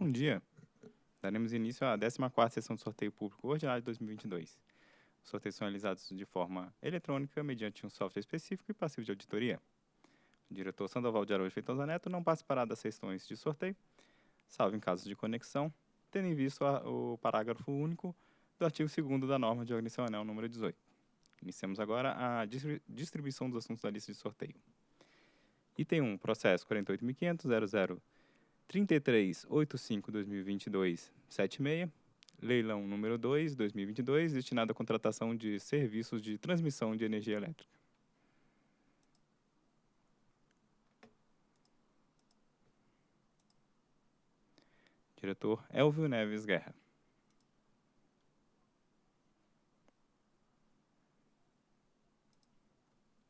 Bom dia. Daremos início à 14ª sessão do sorteio público ordinário de 2022. Os sorteios são realizados de forma eletrônica, mediante um software específico e passivo de auditoria. O diretor Sandoval de Araújo Feitosa Neto não participará das sessões de sorteio, salvo em caso de conexão, tendo em vista o parágrafo único do artigo 2 da norma de organização anel número 18. Iniciamos agora a distribuição dos assuntos da lista de sorteio. Item 1, processo 48.500.00.3385.2022.76, leilão número 2, 2022, destinado à contratação de serviços de transmissão de energia elétrica. Diretor Elvio Neves Guerra.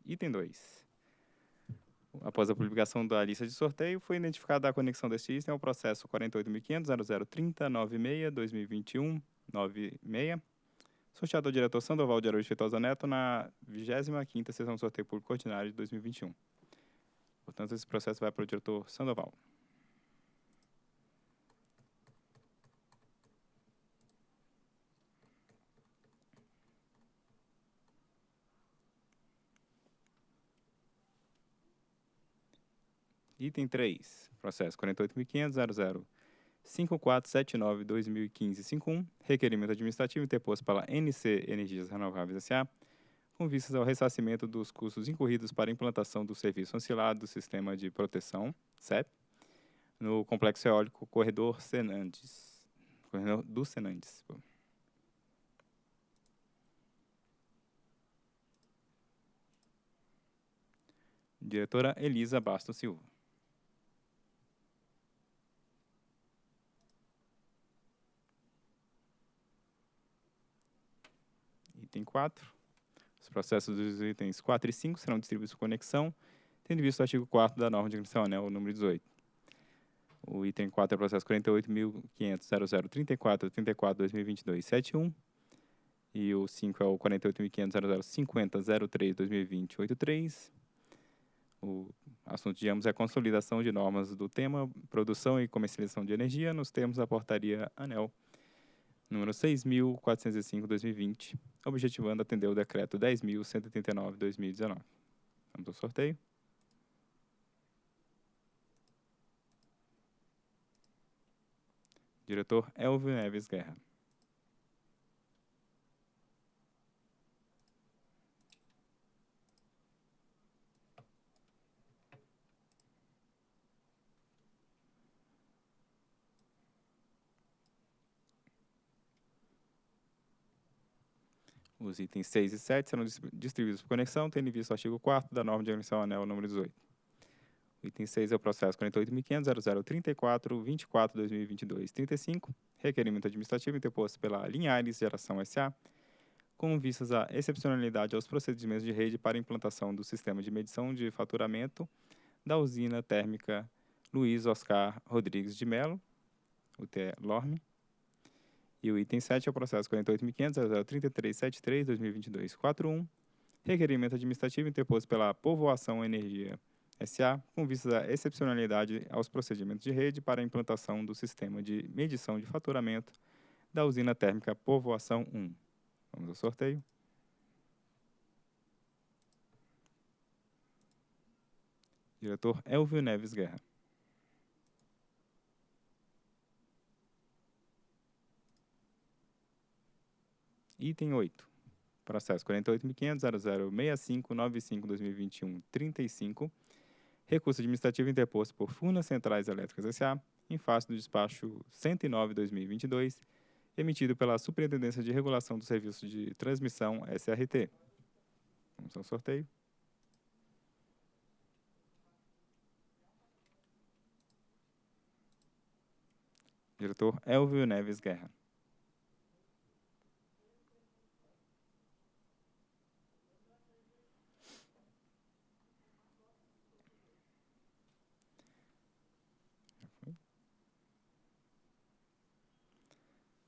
Item 2. Após a publicação da lista de sorteio, foi identificada a conexão deste item ao processo 48.500.0030.96.2021.96, sorteado ao diretor Sandoval de Araújo Feitosa Neto na 25ª sessão de sorteio público ordinário de 2021. Portanto, esse processo vai para o diretor Sandoval. Item 3, processo 48.500.00.5479.2015.51, requerimento administrativo interposto pela NC Energias Renováveis S.A., com vistas ao ressarcimento dos custos incorridos para implantação do serviço ancilar do Sistema de Proteção, CEP, no Complexo Eólico Corredor Senandes, Corredor do Senandes. Diretora Elisa Bastos Silva. Item 4. Os processos dos itens 4 e 5 serão distribuídos por conexão, tendo visto o artigo 4 da norma de agressão anel número 18. O item 4 é o processo 48.500.0034.34.2022.71 e o 5 é o 48.500.0050.03.2020.83. O assunto de ambos é a consolidação de normas do tema produção e comercialização de energia nos termos da portaria ANEL número 6.405-2020, objetivando atender o decreto 10.189-2019. Vamos ao sorteio. Diretor Elvio Neves Guerra. Os itens 6 e 7 serão distribuídos por conexão, tendo em vista o artigo 4 da norma de organização anel número 18. O item 6 é o processo 48.500.0034.24.2022.35, requerimento administrativo interposto pela Linhares Geração S.A., com vistas à excepcionalidade aos procedimentos de rede para implantação do sistema de medição de faturamento da usina térmica Luiz Oscar Rodrigues de Melo, UTE LORME, e o item 7 é o processo 48.500.033.73.2022.41, requerimento administrativo interposto pela Povoação Energia SA, com vistas à excepcionalidade aos procedimentos de rede para a implantação do sistema de medição de faturamento da usina térmica Povoação 1. Vamos ao sorteio. Diretor Elvio Neves Guerra. Item 8. Processo 48.500.006595.2021.35. Recurso administrativo interposto por Furnas Centrais Elétricas S.A. em face do despacho 109-2022, emitido pela Superintendência de Regulação do Serviço de Transmissão SRT. Vamos ao sorteio. Diretor Elvio Neves Guerra.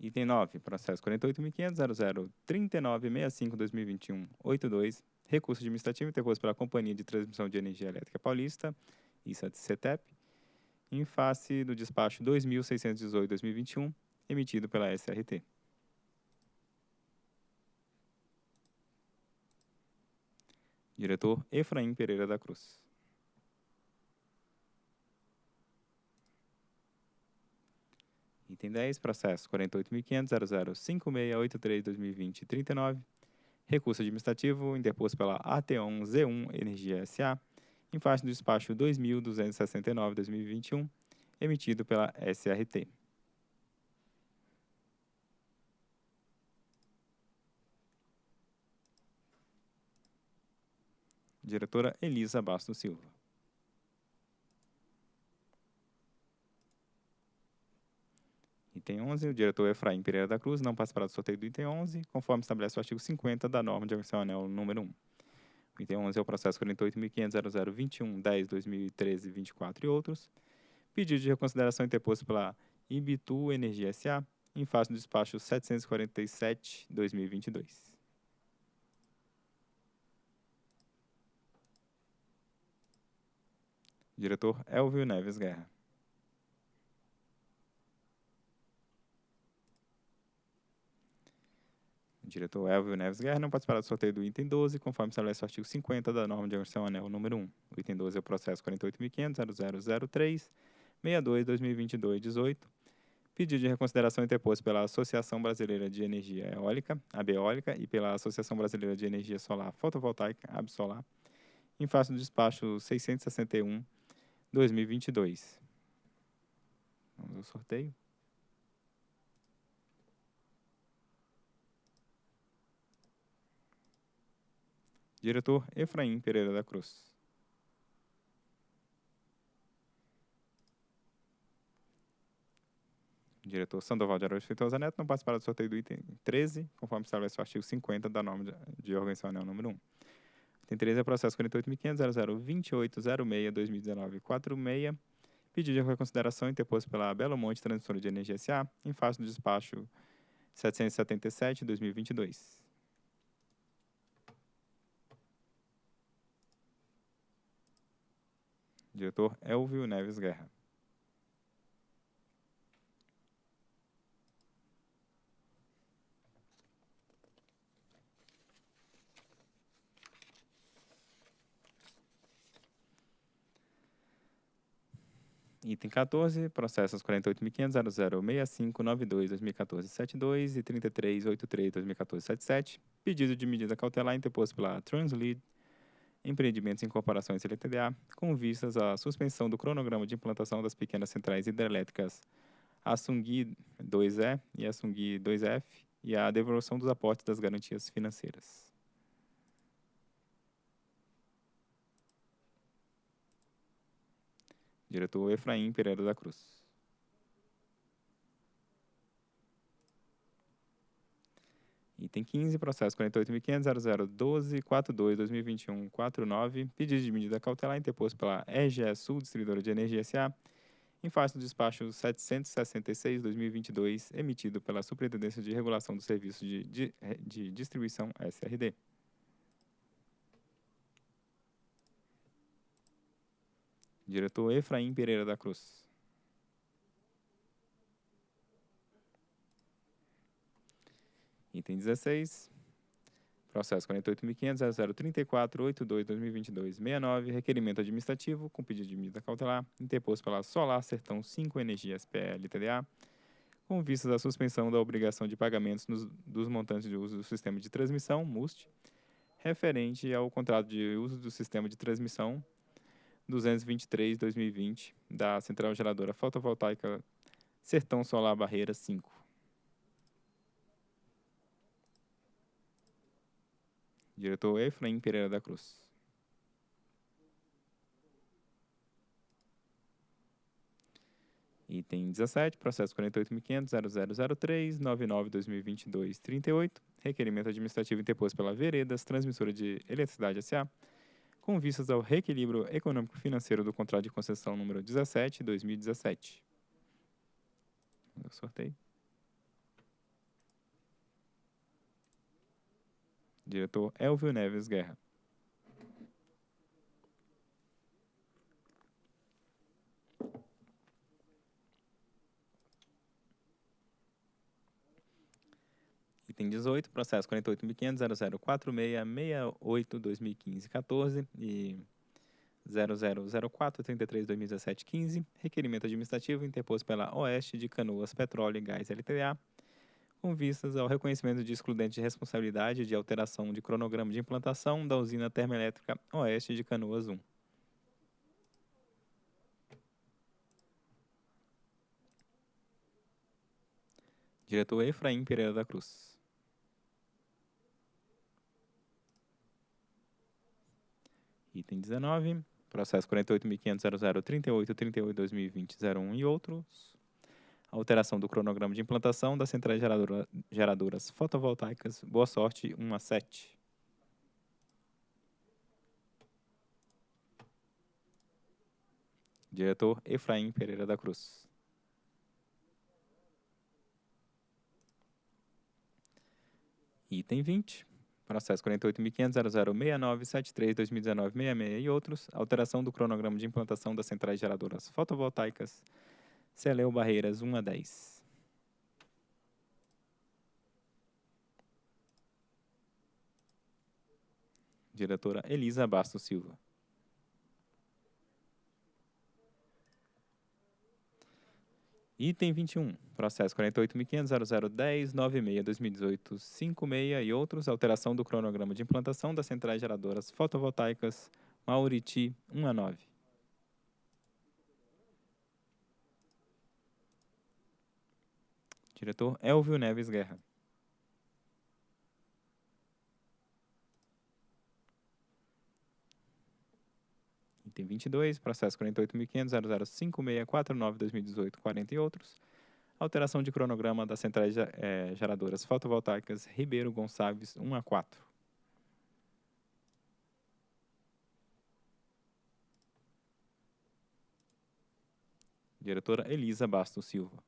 Item 9, processo 48.500.003965.2021.82, recurso administrativo interposto pela Companhia de Transmissão de Energia Elétrica Paulista, ISA-CETEP, em face do despacho 2618-2021, emitido pela SRT. Diretor Efraim Pereira da Cruz. Item 10, processo 48.500.005683-2020-39, recurso administrativo interposto pela AT1Z1 Energia SA, em face do despacho 2.269-2021, emitido pela SRT. Diretora Elisa Bastos Silva. Item 11, o diretor Efraim Pereira da Cruz não participará do sorteio do item 11, conforme estabelece o artigo 50 da norma de organização anel número 1. O item 11 é o processo 48.500.0021.10.2013.24 e outros. Pedido de reconsideração interposto pela Ibitu Energia SA, em face do despacho 747-2022. Diretor Elvio Neves Guerra. Diretor Elvio Neves Guerra não participará do sorteio do item 12, conforme estabelece o artigo 50 da norma de organização anel número 1. O item 12 é o processo 48.500.0003, 62, 2022, 18. Pedido de reconsideração interposto pela Associação Brasileira de Energia Eólica, ABEólica, e pela Associação Brasileira de Energia Solar Fotovoltaica, ABSolar, em face do despacho 661, 2022. Vamos ao sorteio. Diretor Efraim Pereira da Cruz. Diretor Sandoval de Araújo Feitosa Neto não participará do sorteio do item 13, conforme estabelece o artigo 50 da norma de organização anel número 1. Item 13 é processo 48.500.0028.06.2019.46, pedido de reconsideração interposto pela Belo Monte Transmissora de Energia S.A., em face do despacho 777-2022. Diretor Elvio Neves Guerra. Item 14, processos 48.500.006592-2014-72 e 3383-2014-77, pedido de medida cautelar interposto pela Translead Empreendimentos em Corporações LTDA, com vistas à suspensão do cronograma de implantação das pequenas centrais hidrelétricas Assungui 2E e Assungui 2F e a devolução dos aportes das garantias financeiras. Diretor Efraim Pereira da Cruz. Item 15, processo 48.500.0012.42.2021.49, pedido de medida cautelar interposto pela EGE Sul Distribuidora de Energia S.A., em face do despacho 766-2022, emitido pela Superintendência de Regulação do Serviço de, de, de Distribuição SRD. Diretor Efraim Pereira da Cruz. Item 16, processo 48.500.0034.82.2022.69, requerimento administrativo com pedido de medida cautelar, interposto pela Solar Sertão 5 Energias PL TDA, com vistas à suspensão da obrigação de pagamentos nos, dos montantes de uso do sistema de transmissão, MUST, referente ao contrato de uso do sistema de transmissão 223-2020 da Central Geradora Fotovoltaica Sertão Solar Barreira 5. Diretor Efraim Pereira da Cruz. Item 17, processo 48.500.0003.99.2022.38, requerimento administrativo interposto pela Veredas, transmissora de eletricidade S.A., com vistas ao reequilíbrio econômico-financeiro do contrato de concessão número 17, 2017. Sorteio. Diretor Elvio Neves Guerra. Item 18, processo 48.500.0046.68.2015.14 e 0004.33.2017.15, requerimento administrativo interposto pela Oeste de Canoas Petróleo e Gás LTA, com vistas ao reconhecimento de excludente de responsabilidade de alteração de cronograma de implantação da usina termoelétrica Oeste de Canoas 1. Diretor Efraim Pereira da Cruz. Item 19, processo 48.500.0038.38.2020.01 e outros. Alteração do cronograma de implantação das centrais geradora, geradoras fotovoltaicas Boa Sorte 1 a 7. Diretor Efraim Pereira da Cruz. Item 20, processo 48.500.0069.73.2019.66 e outros, alteração do cronograma de implantação das centrais geradoras fotovoltaicas Celeu Barreiras 1 a 10. Diretora Elisa Bastos Silva. Item 21, processo 48.500.0010.96.2018.56 e outros, alteração do cronograma de implantação das centrais geradoras fotovoltaicas Mauriti 1 a 9. Diretor Elvio Neves Guerra. Item 22, processo 48.500.0056.49.2018.40 e outros. Alteração de cronograma das centrais eh, geradoras fotovoltaicas Ribeiro Gonçalves 1 a 4. Diretora Elisa Bastos Silva.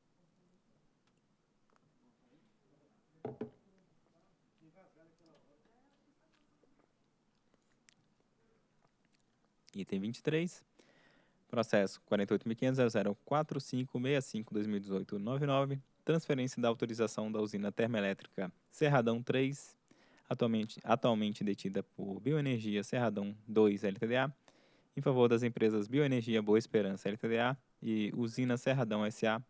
Item 23, processo 48.500.04565.2018.99, transferência da autorização da usina termoelétrica Serradão 3, atualmente, atualmente detida por Bioenergia Serradão 2 LTDA, em favor das empresas Bioenergia Boa Esperança LTDA e Usina Serradão SA,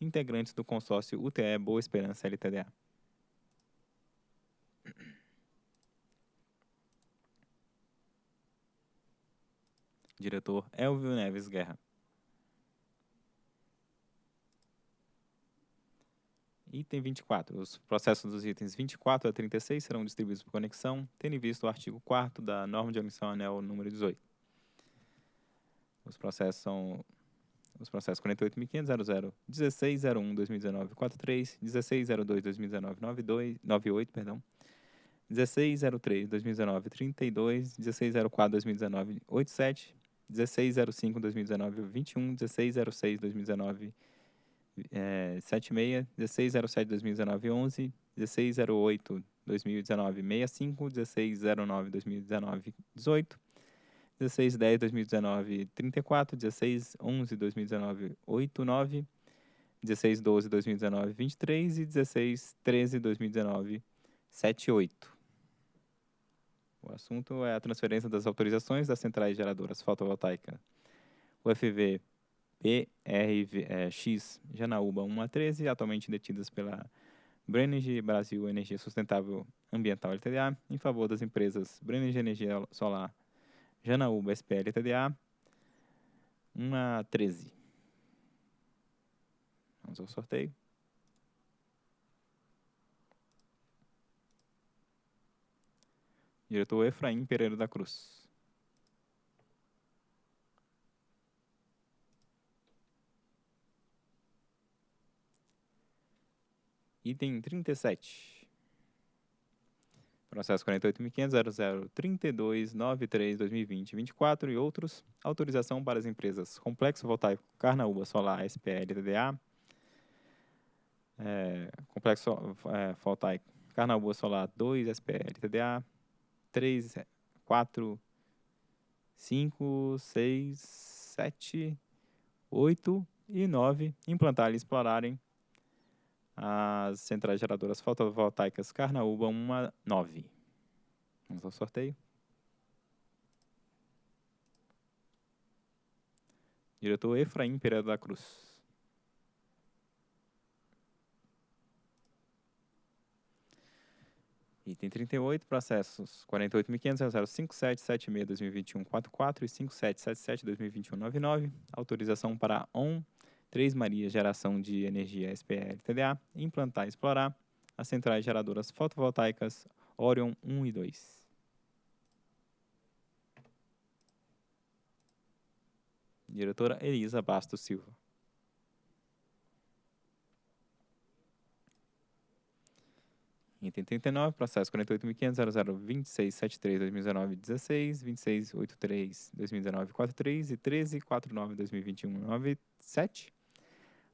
integrantes do consórcio UTE Boa Esperança LTDA. Diretor Elvio Neves Guerra. Item 24. Os processos dos itens 24 a 36 serão distribuídos por conexão, tendo em vista o artigo 4 da norma de omissão anel número 18. Os processos são os processos 48.500.00, 1601-2019-43, 1602-2019-98, perdão, 1603-2019-32, 1604-2019-87, 1605 2019 21, 1606 2019 é, 76, 1607 2019 11, 1608 2019 65, 1609 2019 18, 1610 2019 34, 1611 2019 89, 1612 2019 23 e 1613 2019 78. O assunto é a transferência das autorizações das centrais geradoras fotovoltaicas UFV PRX Janaúba 1 a 13, atualmente detidas pela Brenergy Brasil Energia Sustentável Ambiental LTDA, em favor das empresas Brenergy Energia Solar Janaúba SPL LTDA 1 a 13. Vamos ao sorteio. Diretor Efraim Pereira da Cruz. Item 37. Processo 48.500.0032.93.2020.24 e outros. Autorização para as empresas Complexo Voltaico Carnaúba Solar SPL TDA. É, Complexo é, Voltaico Carnaúba Solar 2 SPL TDA três, quatro, cinco, seis, sete, oito e nove implantar e explorarem as centrais geradoras fotovoltaicas Carnaúba 1 a 9. Vamos ao sorteio. Diretor Efraim Pereira da Cruz. Item 38, processos 48.500.05776-2021-44 e 5777-2021-99. Autorização para ON 3 Maria Geração de Energia SPL TDA implantar e explorar as centrais geradoras fotovoltaicas Orion 1 e 2. Diretora Elisa Bastos Silva. Item 39, processo 48.500.002673-2019-16, 2683-2019-43 e 1349-2021-97.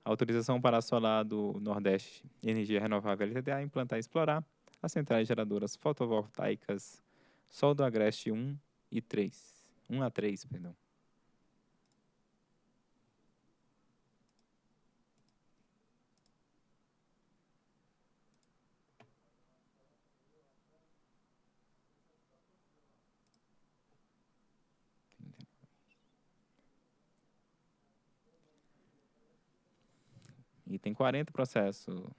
Autorização para solar do Nordeste Energia Renovável LTDA implantar e explorar as centrais geradoras fotovoltaicas Sol do Agreste 1 e 3. 1 a 3, perdão. Item 40, processo,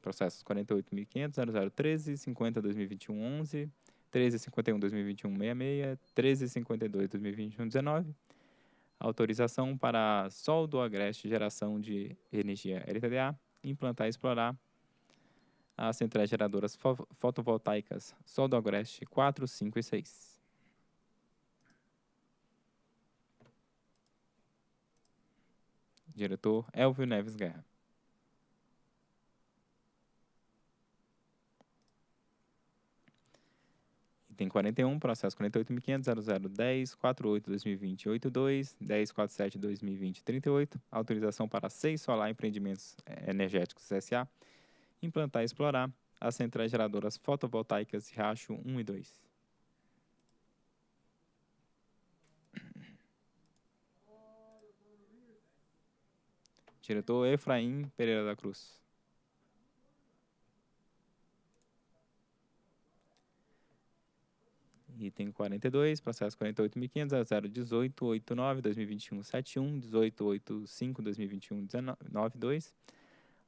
processos 48.500, 0013, 50, 2021, 11, 1351, 2021, 66, 1352, 2021, 19. Autorização para Sol do Agreste Geração de Energia LTDA, implantar e explorar as centrais geradoras fo fotovoltaicas Sol do Agreste 4, 5 e 6. Diretor Elvio Neves Guerra. Item 41, processo 48.500.0010.48.2020.82, 10.47.2020.38, autorização para seis solar empreendimentos eh, energéticos SA, implantar e explorar as centrais geradoras fotovoltaicas Riacho 1 e 2. Diretor Efraim Pereira da Cruz. Item 42, processo 48.500.018.89.2021.71, 18.85.2021.92.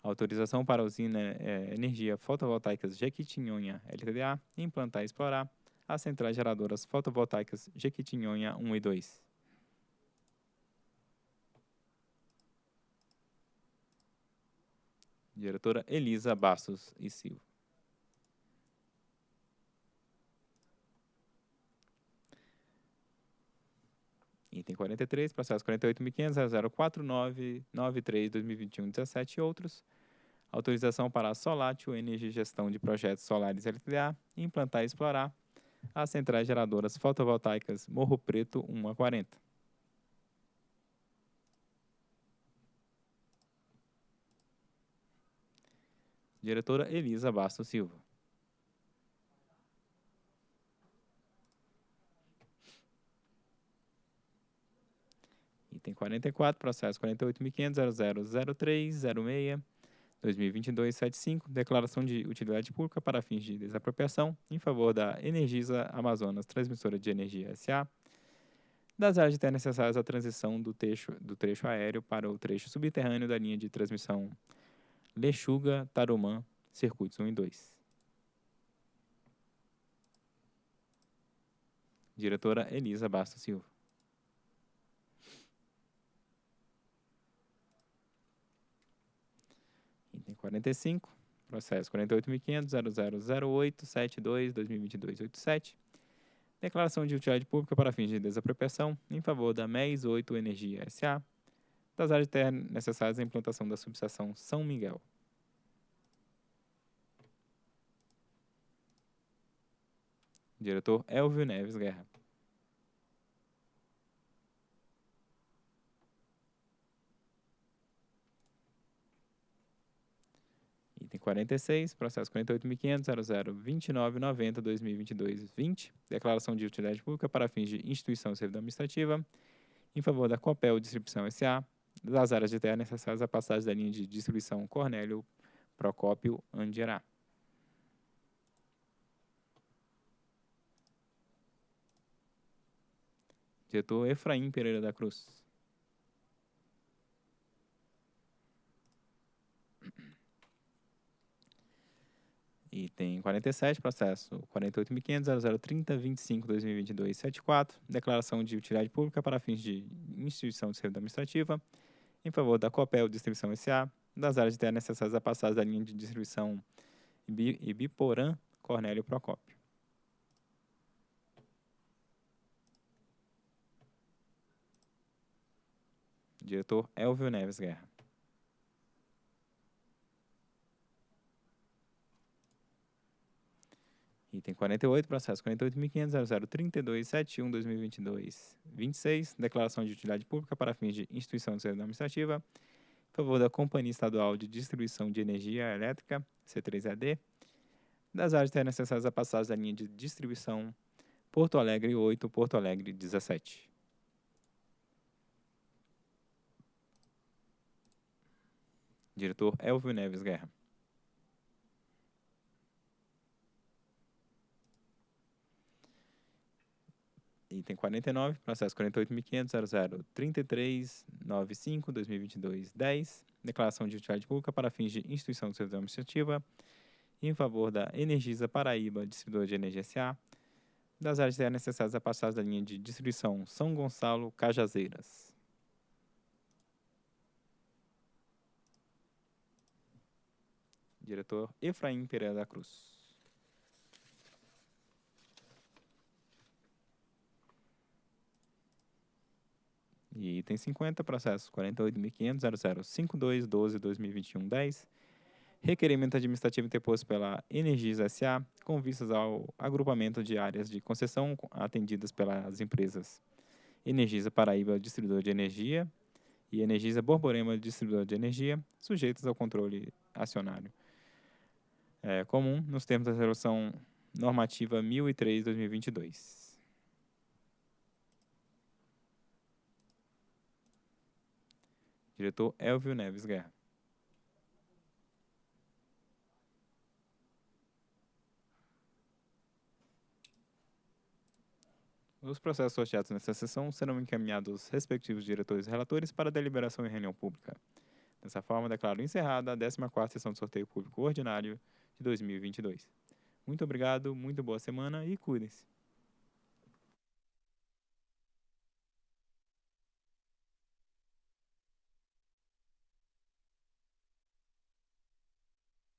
Autorização para a usina é, Energia Fotovoltaicas Jequitinhonha LTDA implantar e explorar as centrais geradoras fotovoltaicas Jequitinhonha 1 e 2. Diretora Elisa Bastos e Silva. Item 43, processo 48.500.049.93.2021.17 e outros. Autorização para a Solatio Energia Gestão de Projetos Solares LTDA implantar e explorar as centrais geradoras fotovoltaicas Morro Preto 1 a 40. Diretora Elisa Bastos Silva. Item 44, processo 48.500.0003.06, 2022-75, declaração de utilidade pública para fins de desapropriação em favor da Energisa Amazonas Transmissora de Energia S.A., das áreas de terra necessárias à transição do trecho, do trecho aéreo para o trecho subterrâneo da linha de transmissão Lechuga, Tarumã, circuitos 1 e 2. Diretora Elisa Bastos Silva. Item 45, processo 48.500.0008.72.2022.87. Declaração de utilidade pública para fins de desapropriação em favor da MES 8 Energia S.A., das áreas de terra necessárias à implantação da subestação São Miguel. Diretor Elvio Neves Guerra. Item 46, processo 48.500.0029.90.2022.20, declaração de utilidade pública para fins de instituição servidão administrativa, em favor da Copel Distribuição S.A., das áreas de terra necessárias à passagem da linha de distribuição Cornélio Procópio Andirá. Diretor Efraim Pereira da Cruz. Item 47, processo 48.500.0030.25.2022.74, declaração de utilidade pública para fins de instituição de servidão administrativa, em favor da Copel Distribuição S.A., das áreas de terra necessárias a passar da linha de distribuição Ibiporã Cornélio Procópio. Diretor Elvio Neves Guerra. Item 48, processo 48.500.0032.71.2022.26, declaração de utilidade pública para fins de instituição de servidão administrativa, em favor da Companhia Estadual de Distribuição de Energia Elétrica, C3AD, das áreas terras necessárias a passagem da linha de distribuição Porto Alegre 8, Porto Alegre 17. Diretor Elvio Neves Guerra. Item 49, processo 48.500.0033.95.2022.10, declaração de utilidade pública para fins de instituição de serviço administrativa em favor da Energisa Paraíba, distribuidora de energia SA, das áreas de necessárias a passagem da linha de distribuição São Gonçalo Cajazeiras. Diretor Efraim Pereira da Cruz. E item 50, processo 48.500.005212.2021.10, requerimento administrativo interposto pela Energisa S.A. com vistas ao agrupamento de áreas de concessão atendidas pelas empresas Energisa Paraíba, distribuidor de energia, e Energisa Borborema, distribuidor de energia, sujeitas ao controle acionário é, comum nos termos da resolução normativa 1003/2022. Diretor Elvio Neves Guerra. Os processos sorteados nesta sessão serão encaminhados aos respectivos diretores e relatores para deliberação em reunião pública. Dessa forma, declaro encerrada a 14ª sessão de sorteio público ordinário de 2022. Muito obrigado, muito boa semana e cuidem-se.